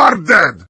You are dead!